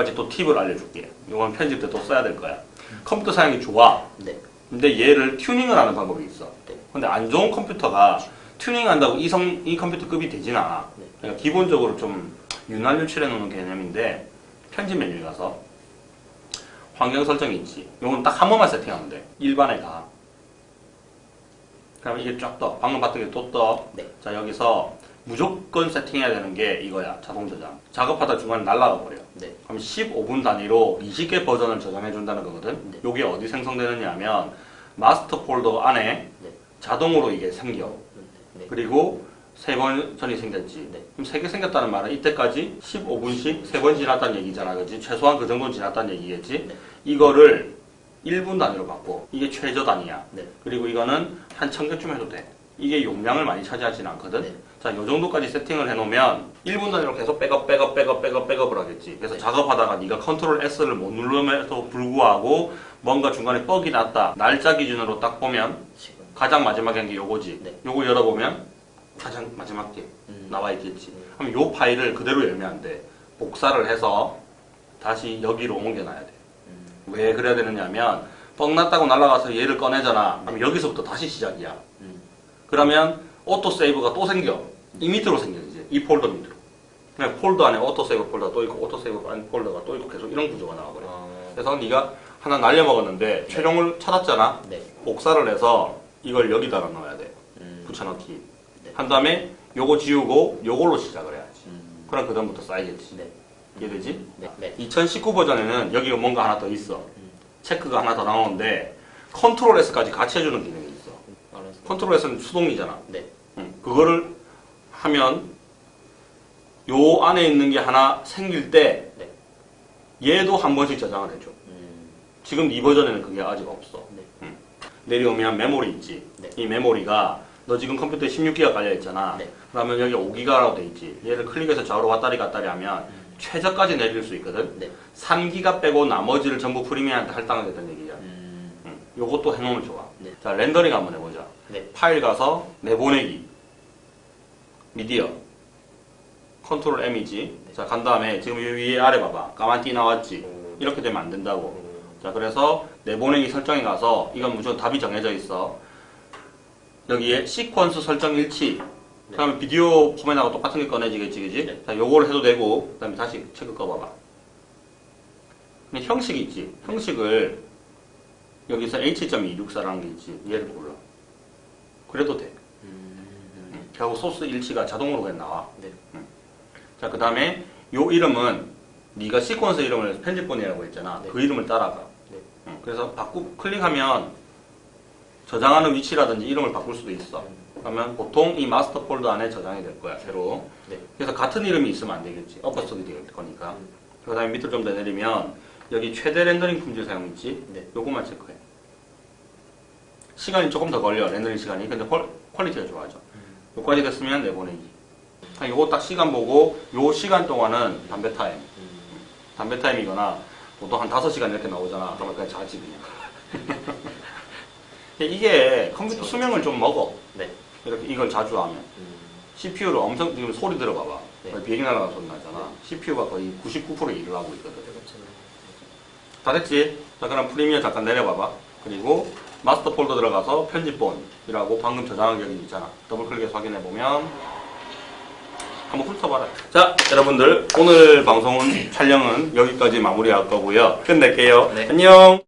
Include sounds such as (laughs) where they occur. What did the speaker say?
가지 또 팁을 알려줄게. 이건 편집 때 또 써야 될 거야. 컴퓨터 사양이 좋아. 네. 근데 얘를 튜닝을 하는 방법이 있어. 네. 근데 안 좋은 컴퓨터가 튜닝한다고 이, 성, 이 컴퓨터급이 되진 않아. 네. 그러니까 기본적으로 좀 윤활유칠해 놓는 개념인데 편집 메뉴에 가서 환경 설정이 있지. 요건 딱 한 번만 세팅하면 돼. 일반에 가. 그러면 이게 쫙 떠. 방금 봤던 게 또 떠. 네. 자 여기서 무조건 세팅해야 되는 게 이거야. 자동 저장. 작업하다 중간에 날라가 버려. 네. 그럼 15분 단위로 20개 버전을 저장해 준다는 거거든. 네. 요게 어디 생성되느냐 하면 마스터 폴더 안에 네. 자동으로 이게 생겨. 네. 그리고 세 번 전이 생겼지. 네. 그럼 세 개 생겼다는 말은 이때까지 15분씩 세 번 지났다는 얘기잖아. 그지? 최소한 그 정도는 지났다는 얘기겠지? 네. 이거를 1분 단위로 바꿔. 이게 최저 단위야. 네. 그리고 이거는 한 천 개쯤 해도 돼. 이게 용량을 많이 차지하지는 않거든. 네. 자, 요 정도까지 세팅을 해놓으면 1분 단위로 계속 백업, 백업, 백업, 백업, 백업을 하겠지. 그래서 네. 작업하다가 네가 컨트롤 S를 못 누름에도 불구하고 뭔가 중간에 뻑이 났다. 날짜 기준으로 딱 보면 지금. 가장 마지막에 한 게 요거지. 네. 요거 열어보면 가장 마지막 게 음. 나와 있겠지. 음. 그럼 요 파일을 그대로 열면 안 돼. 복사를 해서 다시 여기로 옮겨놔야 돼. 음. 왜 그래야 되느냐 하면 뻑 났다고 날아가서 얘를 꺼내잖아. 그럼 여기서부터 다시 시작이야. 음. 그러면 auto save가 또 생겨. 이 밑으로 생겨 이제 이 폴더 밑으로. 그냥 폴더 안에 auto save 폴더가 또 있고 auto save 안에 폴더가 또 있고 계속 이런 구조가 나와버려. 어. 그래서 네가 하나 날려 먹었는데 최종을 찾았잖아. 네. 복사를 해서 이걸 여기다가 넣어야 돼. 음. 붙여넣기. 네. 한 다음에 요거 지우고 요걸로 시작을 해야지. 음. 그럼 그 다음부터 쌓이겠지. 네. 이해되지? 네. 네. 2019 버전에는 여기가 뭔가 하나 더 있어. 음. 체크가 하나 더 나오는데 컨트롤 S까지 같이 해주는. 알았어. 컨트롤 S는 수동이잖아. 네. 응. 그거를 하면 요 안에 있는 게 하나 생길 때 네. 얘도 한 번씩 저장을 해줘. 음. 지금 이 버전에는 그게 아직 없어. 네. 내려오면 메모리 있지. 네. 이 메모리가 너 지금 컴퓨터에 16기가 깔려 있잖아. 네. 그러면 여기 5기가라고 돼 있지. 얘를 클릭해서 좌우로 왔다리 갔다리 하면 최저까지 내릴 수 있거든. 네. 3기가 빼고 나머지를 전부 프리미어한테 할당하겠다는 얘기야. 음. 응. 요것도 해놓으면 좋아. 네. 자, 렌더링 한번 해보자. 네. 파일 가서 내보내기. 미디어. 컨트롤 M이지. 자, 간 다음에 지금 이 위에 아래 봐봐. 까만 띠 나왔지. 이렇게 되면 안 된다고. 자, 그래서 내보내기 설정에 가서 이건 무조건 답이 정해져 있어. 여기에 시퀀스 설정 일치. 그러면 비디오 포맷하고 똑같은 게 꺼내지겠지, 그지? 네. 자, 요거를 해도 되고, 그 다음에 다시 체크 꺼봐봐. 근데 형식이 있지. 형식을 여기서 H.264라는 게 있지. 얘를 골라. 그래도 돼. 음. 결국 소스 일치가 자동으로 그냥 나와. 네. 자, 그 다음에 요 이름은 네가 시퀀스 이름을 편집본이라고 했잖아. 네. 그 이름을 따라가. 네. 응, 그래서 바꾸 클릭하면 저장하는 위치라든지 이름을 바꿀 수도 있어. 그러면 보통 이 마스터 폴더 안에 저장이 될 거야, 새로. 네. 그래서 같은 이름이 있으면 안 되겠지. 덮어쓰기 될 거니까. 음. 그 다음에 밑으로 좀 더 내리면 여기 최대 렌더링 품질 사용 있지? 네. 요것만 체크해. 시간이 조금 더 걸려, 렌더링 시간이. 근데 qual, quality가 좋아져. 요까지 됐으면 내보내기. 아, 요거 딱 시간 보고 요 시간 동안은 담배 타임. 음. 담배 타임이거나 보통 한 5시간 이렇게 나오잖아. 그러면 그냥 자지 그냥. (laughs) 이게 컴퓨터 수명을 좀 먹어. 네. 이렇게 이걸 자주 하면. 음. CPU를 엄청 지금 소리 들어봐봐. 네. 비행기 날아가는 소리 나잖아. CPU가 거의 99% 일을 하고 있거든. 그렇죠. 다 됐지? 자 그럼 프리미어 잠깐 내려봐봐. 그리고 마스터 폴더 들어가서 편집본이라고 방금 저장한 게 여기 있잖아. 더블 클릭해서 확인해보면 한번 훑어봐라. 자 여러분들 오늘 방송은 촬영은 여기까지 마무리할 거고요. 끝낼게요. 네. 안녕.